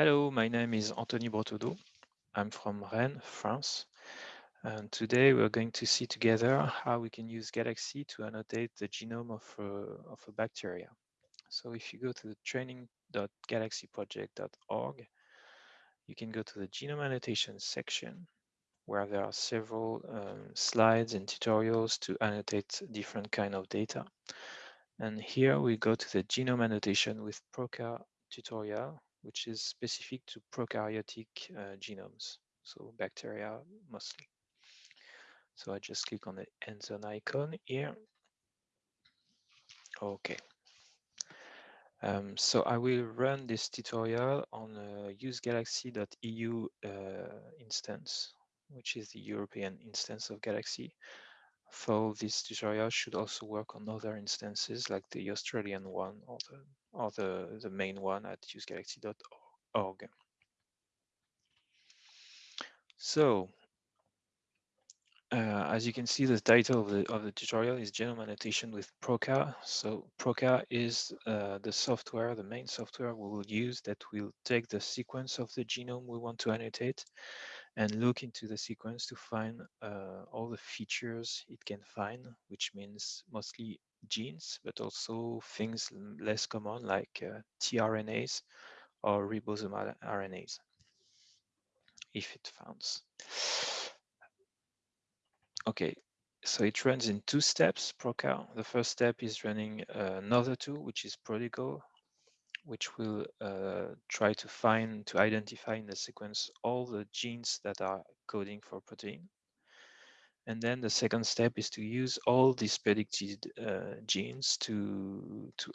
Hello, my name is Anthony Bretaudeau. I'm from Rennes, France. And today we're going to see together how we can use Galaxy to annotate the genome of a, of a bacteria. So if you go to the training.galaxyproject.org, you can go to the genome annotation section where there are several um, slides and tutorials to annotate different kind of data. And here we go to the genome annotation with Prokka tutorial, which is specific to prokaryotic uh, genomes, so bacteria mostly. So I just click on the Enter icon here. Okay. Um, so I will run this tutorial on a usegalaxy.eu uh, instance, which is the European instance of Galaxy. So this tutorial should also work on other instances like the Australian one or the, or the, the main one at usegalaxy.org. So uh, as you can see, the title of the, of the tutorial is Genome Annotation with Prokka. So Prokka is uh, the software, the main software we will use that will take the sequence of the genome we want to annotate and look into the sequence to find uh, all the features it can find, which means mostly genes, but also things less common like uh, tRNAs or ribosomal RNAs, if it finds. Okay, so it runs in two steps, Prokka. The first step is running uh, another tool, which is Prodigal, which will uh, try to find, to identify in the sequence all the genes that are coding for protein. And then the second step is to use all these predicted uh, genes to, to,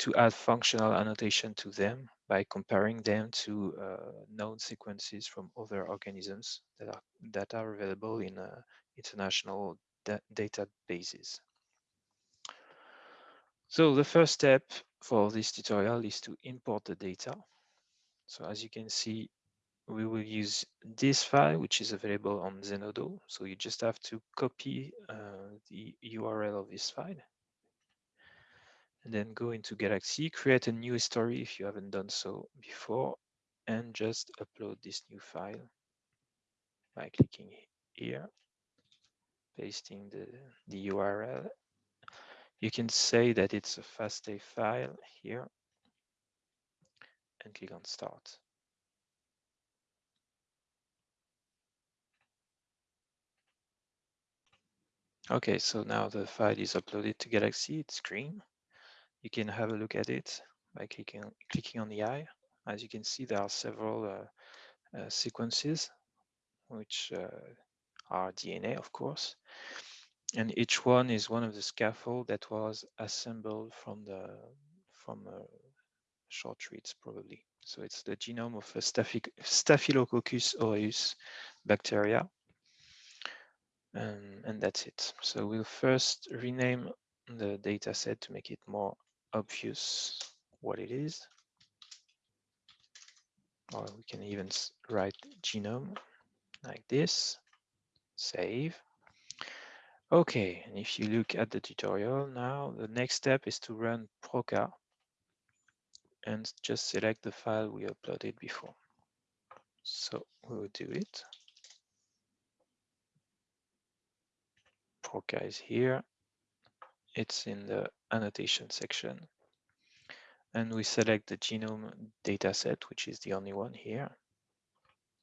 to add functional annotation to them by comparing them to uh, known sequences from other organisms that are, that are available in uh, international da databases. So the first step for this tutorial is to import the data. So as you can see, we will use this file, which is available on Zenodo. So you just have to copy uh, the URL of this file and then go into Galaxy, create a new history if you haven't done so before, and just upload this new file by clicking here pasting the, the URL. You can say that it's a FASTA file here and click on start. Okay, so now the file is uploaded to Galaxy, it's green. You can have a look at it by clicking, clicking on the eye. As you can see, there are several uh, uh, sequences which uh, our DNA, of course. And each one is one of the scaffold that was assembled from the from uh, short reads, probably. So it's the genome of a Staphylococcus aureus bacteria. And, and that's it. So we'll first rename the data set to make it more obvious what it is. Or we can even write genome like this save. Okay, and if you look at the tutorial now, the next step is to run Prokka and just select the file we uploaded before. So we will do it. Prokka is here. It's in the annotation section. And we select the genome dataset, which is the only one here.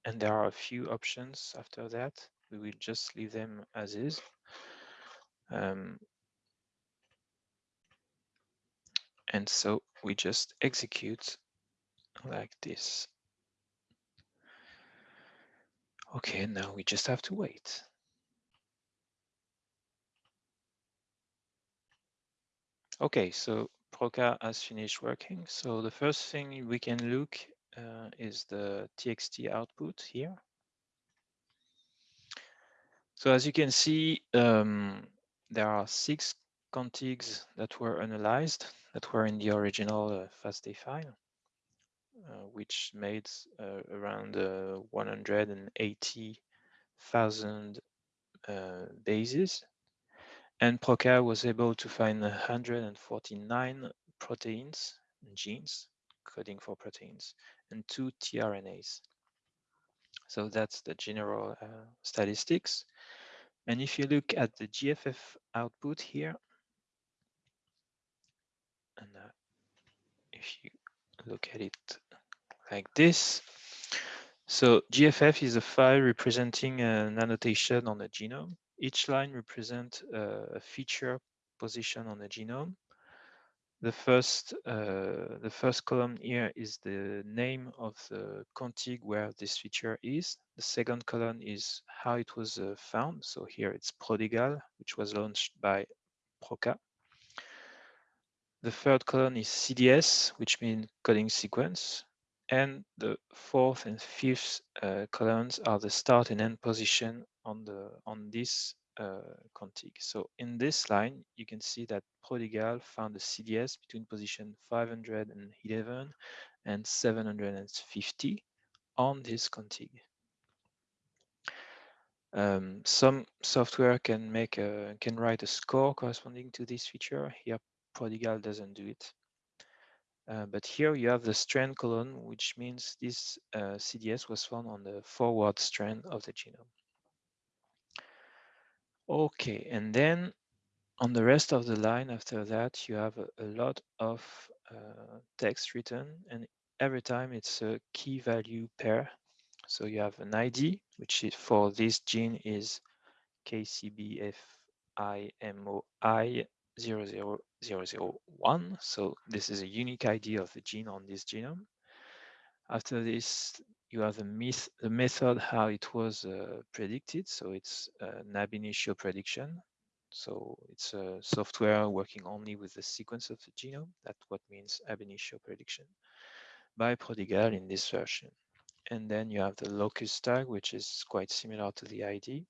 And there are a few options after that we will just leave them as is. Um, and so we just execute like this. Okay, now we just have to wait. Okay, so Prokka has finished working. So the first thing we can look uh, is the TXT output here. So as you can see, um, there are six contigs that were analyzed that were in the original uh, FASTA file, uh, which made uh, around uh, 180,000 uh, bases. And Prokka was able to find 149 proteins genes coding for proteins, and two tRNAs. So that's the general uh, statistics. And if you look at the GFF output here, and uh, if you look at it like this, so GFF is a file representing an annotation on a genome. Each line represents a feature position on the genome. The first, uh, the first column here is the name of the contig where this feature is. The second column is how it was uh, found. So here it's Prodigal, which was launched by Prokka. The third column is CDS, which means coding sequence. And the fourth and fifth uh, columns are the start and end position on the on this uh, contig. So in this line, you can see that Prodigal found a CDS between position 511 and 750 on this Contig. Um, some software can make a, can write a score corresponding to this feature. Here, Prodigal doesn't do it. Uh, but here you have the strand column, which means this uh, CDS was found on the forward strand of the genome. Okay, and then on the rest of the line after that, you have a, a lot of uh, text written, and every time it's a key value pair. So you have an ID, which is for this gene is KCBFIMOI 00001. So this is a unique ID of the gene on this genome. After this, you have the, myth, the method how it was uh, predicted. So it's uh, an ab initio prediction. So it's a software working only with the sequence of the genome. That's what means ab initio prediction by Prodigal in this version. And then you have the locus tag, which is quite similar to the ID.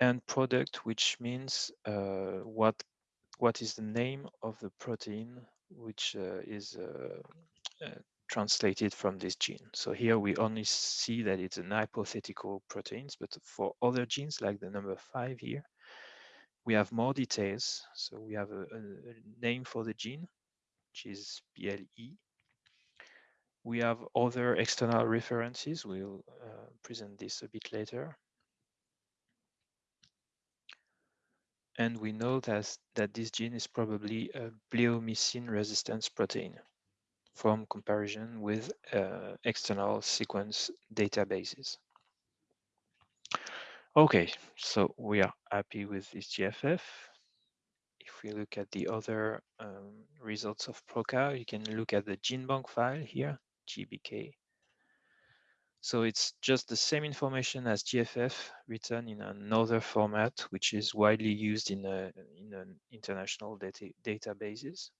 And product, which means uh, what what is the name of the protein which uh, is uh, uh, translated from this gene. So here we only see that it's an hypothetical proteins, but for other genes like the number five here, we have more details. So we have a, a name for the gene, which is BLE. We have other external references. We'll uh, present this a bit later. and we know that, that this gene is probably a bleomycin resistance protein from comparison with uh, external sequence databases. Okay, so we are happy with this GFF. If we look at the other um, results of Prokka, you can look at the GenBank file here, GBK so it's just the same information as GFF written in another format, which is widely used in, a, in an international data databases.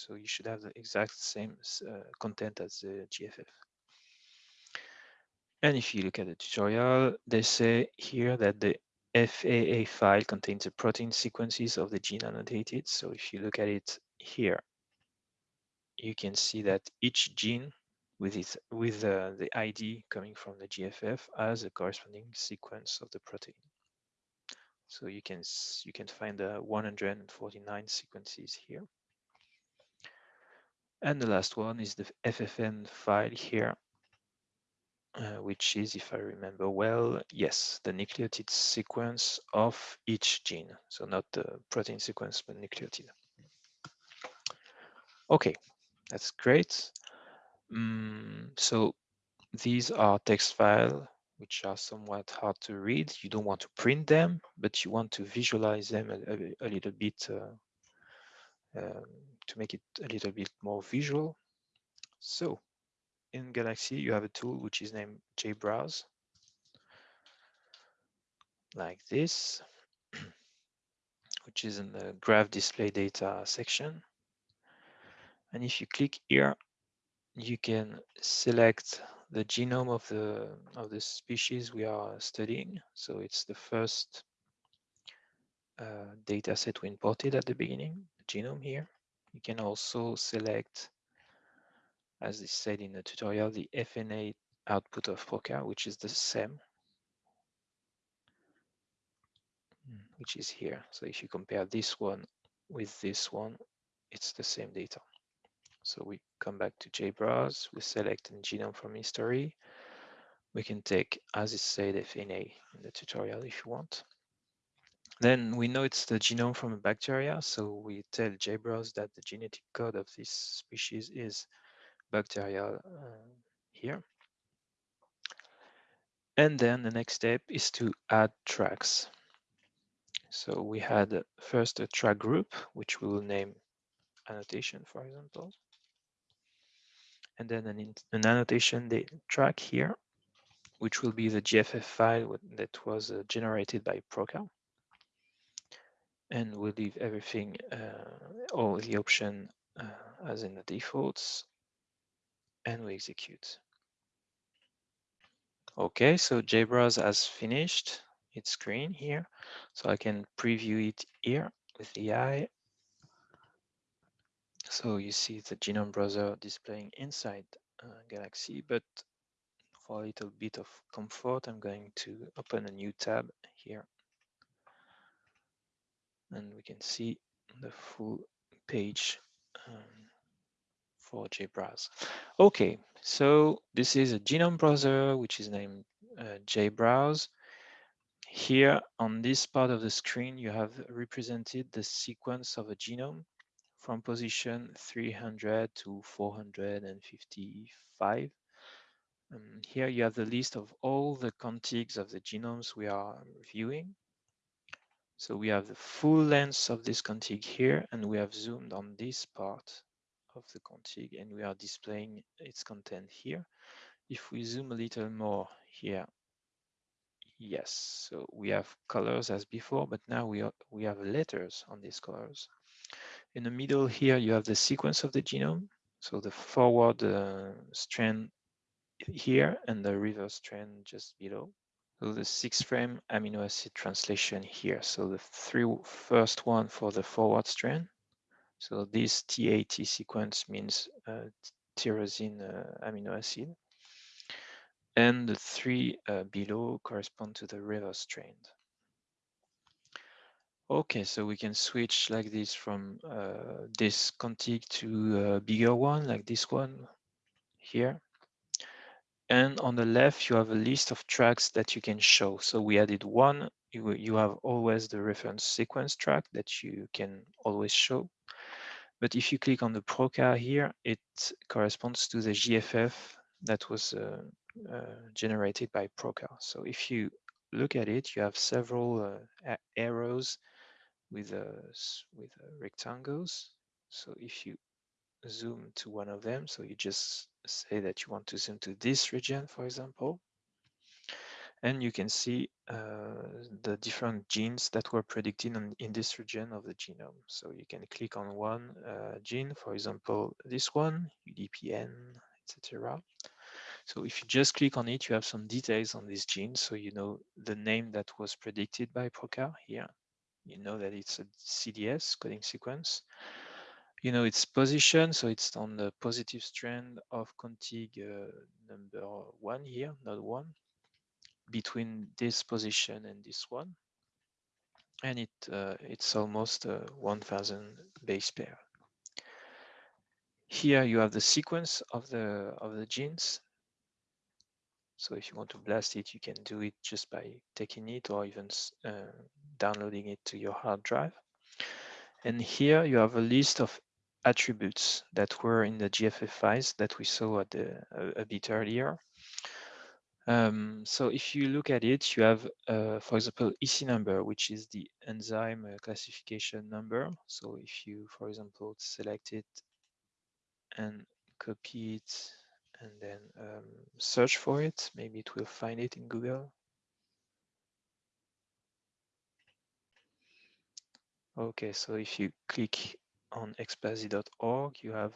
So you should have the exact same uh, content as the GFF. And if you look at the tutorial, they say here that the FAA file contains the protein sequences of the gene annotated. So if you look at it here, you can see that each gene with it with uh, the ID coming from the GFF as a corresponding sequence of the protein. So you can you can find the 149 sequences here. And the last one is the FFN file here, uh, which is, if I remember well, yes, the nucleotide sequence of each gene. So not the protein sequence, but nucleotide. Okay, that's great. Mm, so these are text files which are somewhat hard to read. You don't want to print them, but you want to visualize them a, a, a little bit uh, um, to make it a little bit more visual. So in Galaxy, you have a tool which is named JBrowse, like this, which is in the graph display data section. And if you click here, you can select the genome of the of the species we are studying. So it's the first uh, data set we imported at the beginning, genome here. You can also select, as is said in the tutorial, the FNA output of Prokka, which is the same, mm, which is here. So if you compare this one with this one, it's the same data. So we come back to JBrowse, we select a genome from history. We can take, as is said, FNA in the tutorial if you want. Then we know it's the genome from a bacteria, so we tell JBrowse that the genetic code of this species is bacterial uh, here. And then the next step is to add tracks. So we had first a track group, which we will name annotation, for example. And then an, an annotation track here, which will be the GFF file that was uh, generated by Prokka. And we'll leave everything, uh, all the option uh, as in the defaults, and we execute. Okay, so JBrowse has finished its screen here. So I can preview it here with the eye. So you see the genome browser displaying inside uh, Galaxy, but for a little bit of comfort, I'm going to open a new tab here. And we can see the full page um, for JBrowse. Okay, so this is a genome browser, which is named uh, JBrowse. Here on this part of the screen, you have represented the sequence of a genome from position 300 to 455. Um, here you have the list of all the contigs of the genomes we are viewing. So we have the full length of this contig here, and we have zoomed on this part of the contig, and we are displaying its content here. If we zoom a little more here, yes, so we have colors as before, but now we, are, we have letters on these colors. In the middle here, you have the sequence of the genome. So the forward uh, strand here and the reverse strand just below. So the six frame amino acid translation here. So the three first one for the forward strand. So this TAT sequence means uh, tyrosine uh, amino acid. And the three uh, below correspond to the reverse strand. Okay, so we can switch like this from uh, this contig to a bigger one, like this one here. And on the left, you have a list of tracks that you can show. So we added one, you, you have always the reference sequence track that you can always show. But if you click on the Prokka here, it corresponds to the GFF that was uh, uh, generated by Prokka. So if you look at it, you have several uh, arrows with, uh, with uh, rectangles. So if you zoom to one of them. So you just say that you want to zoom to this region, for example. And you can see uh, the different genes that were predicted in, in, this region of the genome. So you can click on one uh, gene, for example, this one, UDPN, etc. So if you just click on it, you have some details on this gene. So you know the name that was predicted by Prokka here. You know that it's a CDS coding sequence you know its position so it's on the positive strand of contig uh, number one here not one between this position and this one. And it uh, it's almost uh, 1000 base pair. Here you have the sequence of the of the genes. So if you want to blast it you can do it just by taking it or even uh, downloading it to your hard drive. And here you have a list of attributes that were in the GFF files that we saw at the, a, a bit earlier. Um, so if you look at it, you have, uh, for example, EC number, which is the enzyme uh, classification number. So if you, for example, select it and copy it and then um, search for it, maybe it will find it in Google. Okay, so if you click on expasy.org, you have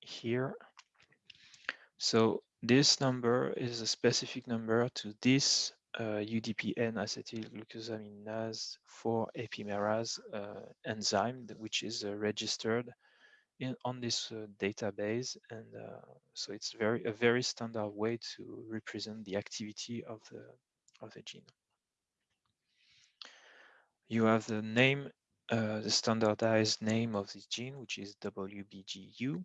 here. So this number is a specific number to this uh, UDPN acetylglucosaminase 4 epimerase uh, enzyme, which is uh, registered in on this uh, database, and uh, so it's very a very standard way to represent the activity of the of the gene. You have the name uh, the standardized name of this gene, which is WBGU. you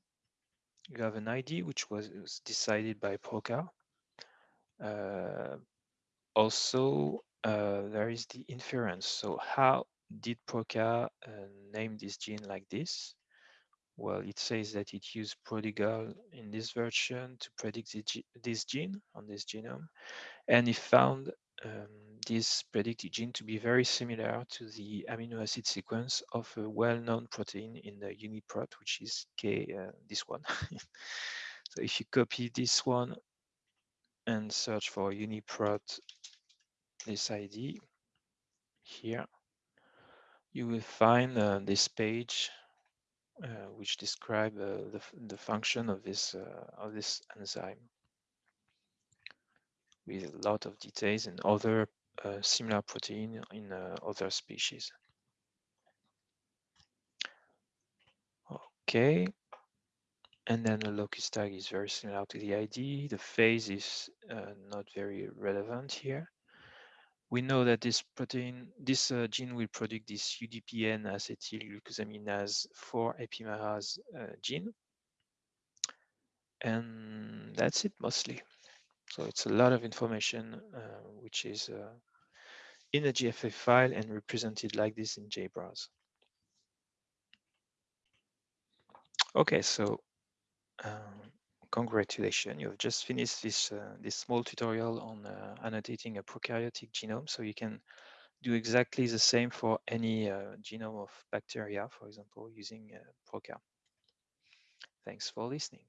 have an ID, which was, was decided by Prokka. Uh, also, uh, there is the inference. So how did Prokka uh, name this gene like this? Well, it says that it used Prodigal in this version to predict this gene on this genome. And it found um, this predicted gene to be very similar to the amino acid sequence of a well-known protein in the UniProt, which is K, uh, this one. so if you copy this one and search for UniProt, this ID here, you will find uh, this page uh, which describe uh, the, the function of this uh, of this enzyme with a lot of details and other uh, similar protein in uh, other species. Okay, and then the locus tag is very similar to the ID. The phase is uh, not very relevant here. We know that this protein, this uh, gene will produce this UDPN acetylglucosaminase 4 epimerase uh, gene. And that's it mostly. So it's a lot of information uh, which is uh, in a GFF file and represented like this in JBrowse. Okay, so um, congratulations, you've just finished this uh, this small tutorial on uh, annotating a prokaryotic genome. So you can do exactly the same for any uh, genome of bacteria, for example, using uh, Prokka. Thanks for listening.